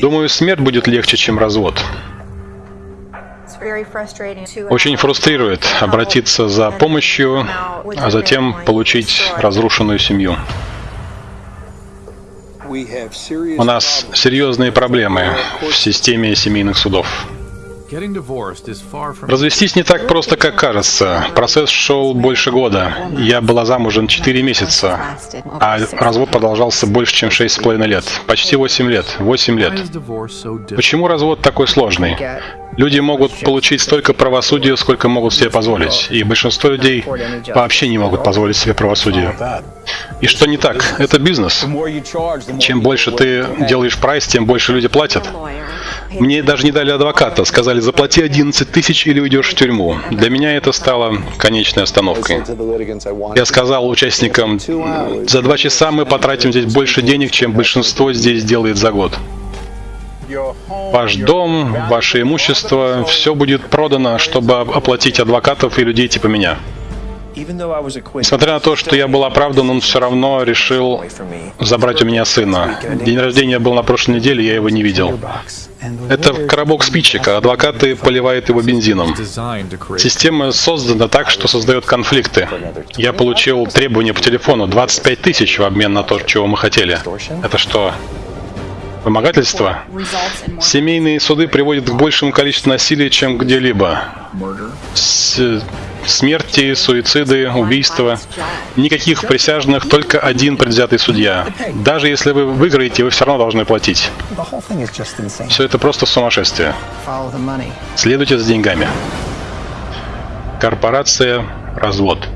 Думаю, смерть будет легче, чем развод. Очень фрустрирует обратиться за помощью, а затем получить разрушенную семью. У нас серьезные проблемы в системе семейных судов. Развестись не так просто, как кажется. Процесс шел больше года. Я была замужем 4 месяца, а развод продолжался больше, чем 6,5 лет. Почти 8 лет. 8 лет. Почему развод такой сложный? Люди могут получить столько правосудия, сколько могут себе позволить. И большинство людей вообще не могут позволить себе правосудие. И что не так? Это бизнес. Чем больше ты делаешь прайс, тем больше люди платят. Мне даже не дали адвоката. Сказали, заплати 11 тысяч или уйдешь в тюрьму. Для меня это стало конечной остановкой. Я сказал участникам, за два часа мы потратим здесь больше денег, чем большинство здесь делает за год. Ваш дом, ваше имущество, все будет продано, чтобы оплатить адвокатов и людей типа меня. Несмотря на то, что я был оправдан, он все равно решил забрать у меня сына. День рождения был на прошлой неделе, я его не видел. Это коробок спичек, а адвокаты поливают его бензином. Система создана так, что создает конфликты. Я получил требование по телефону 25 тысяч в обмен на то, чего мы хотели. Это что, Вымогательство? Семейные суды приводят к большему количеству насилия, чем где-либо. Смерти, суициды, убийства. Никаких присяжных, только один предвзятый судья. Даже если вы выиграете, вы все равно должны платить. Все это просто сумасшествие. Следуйте за деньгами. Корпорация «Развод».